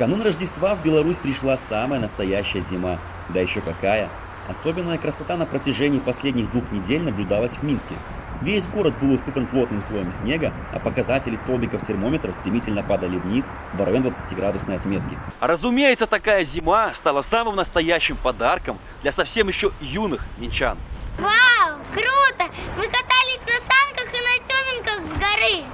канун Рождества в Беларусь пришла самая настоящая зима. Да еще какая! Особенная красота на протяжении последних двух недель наблюдалась в Минске. Весь город был усыпан плотным слоем снега, а показатели столбиков термометра стремительно падали вниз в район 20-градусной отметки. А разумеется, такая зима стала самым настоящим подарком для совсем еще юных минчан. Вау, круто! Мы катались на санках и на тёменьках с горы.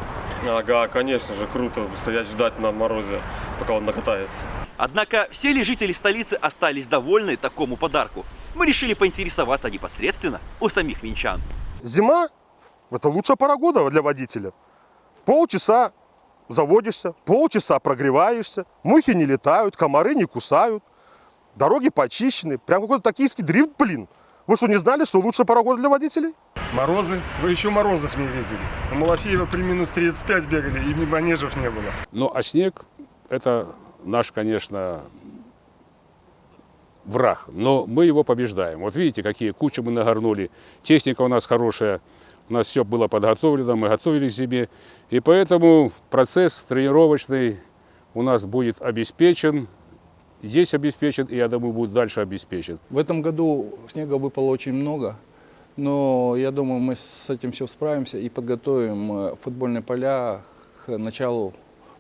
Ага, конечно же, круто стоять ждать на морозе, пока он накатается. Однако все ли жители столицы остались довольны такому подарку? Мы решили поинтересоваться непосредственно у самих минчан. Зима – это лучшая пора года для водителя. Полчаса заводишься, полчаса прогреваешься, мухи не летают, комары не кусают, дороги почищены. Прям какой-то токийский дрифт, блин. Вы что, не знали, что лучшая пора года для водителей? Морозы? Вы еще морозов не видели. У Малафеева при минус 35 бегали, и манежев не было. Ну, а снег – это наш, конечно, враг, но мы его побеждаем. Вот видите, какие кучи мы нагорнули. Техника у нас хорошая, у нас все было подготовлено, мы готовились к зиме. И поэтому процесс тренировочный у нас будет обеспечен, здесь обеспечен, и я думаю, будет дальше обеспечен. В этом году снега выпало очень много, но я думаю, мы с этим все справимся и подготовим э, футбольные поля к началу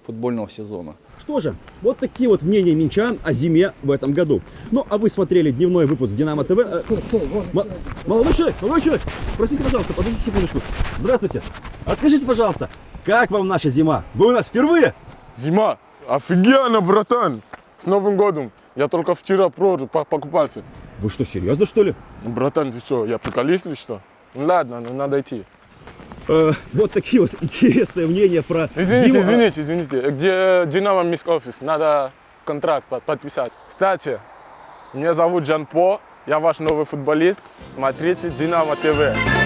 футбольного сезона. Что же, вот такие вот мнения минчан о зиме в этом году. Ну, а вы смотрели дневной выпуск Динамо ТВ. Э, Молодой человек, молодой человек, простите, пожалуйста, подождите секундочку. Здравствуйте. А скажите, пожалуйста, как вам наша зима? Вы у нас впервые? Зима? Офигенно, братан! С Новым годом! Я только вчера продал, по- покупался. Вы что, серьезно, что ли? Ну, Братан, ты что, я приколист или что? Ну ладно, ну надо идти. Э, вот такие вот интересные мнения про Извините, зиму. извините, извините. Где Динамо Миск офис? Надо контракт под- подписать. Кстати, меня зовут Жан По, я ваш новый футболист. Смотрите Динамо ТВ.